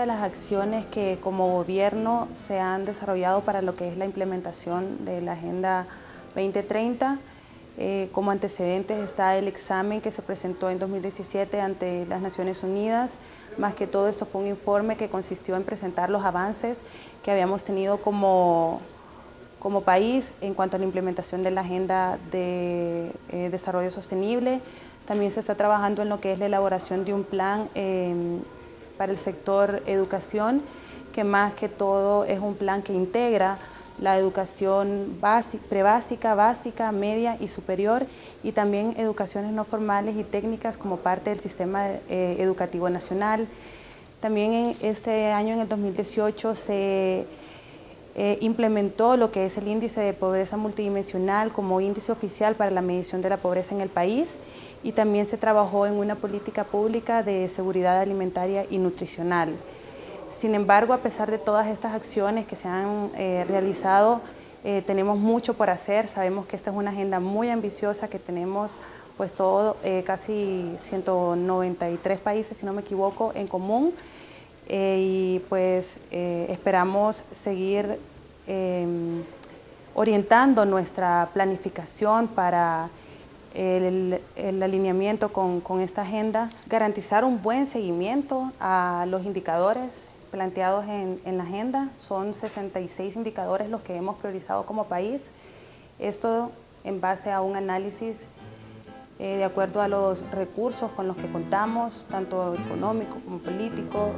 de las acciones que como gobierno se han desarrollado para lo que es la implementación de la Agenda 2030. Eh, como antecedentes está el examen que se presentó en 2017 ante las Naciones Unidas. Más que todo esto fue un informe que consistió en presentar los avances que habíamos tenido como, como país en cuanto a la implementación de la Agenda de eh, Desarrollo Sostenible. También se está trabajando en lo que es la elaboración de un plan em, para el sector educación, que más que todo es un plan que integra la educación prebásica, básica, media y superior y también educaciones no formales y técnicas como parte del sistema eh, educativo nacional. También en este año, en el 2018, se eh, implementó lo que es el índice de pobreza multidimensional como índice oficial para la medición de la pobreza en el país y también se trabajó en una política pública de seguridad alimentaria y nutricional. Sin embargo, a pesar de todas estas acciones que se han eh, realizado, eh, tenemos mucho por hacer. Sabemos que esta es una agenda muy ambiciosa que tenemos pues todo, casi 193 países, si no me equivoco, en común. Y pues esperamos seguir em, orientando nuestra planificación para el, alineamiento con, con, esta agenda, garantizar un buen seguimiento a los indicadores planteados en, la agenda. Son 66 indicadores los que hemos priorizado como país. Esto en base a un análisis eh, de acuerdo a los recursos con los que contamos, tanto económico como político.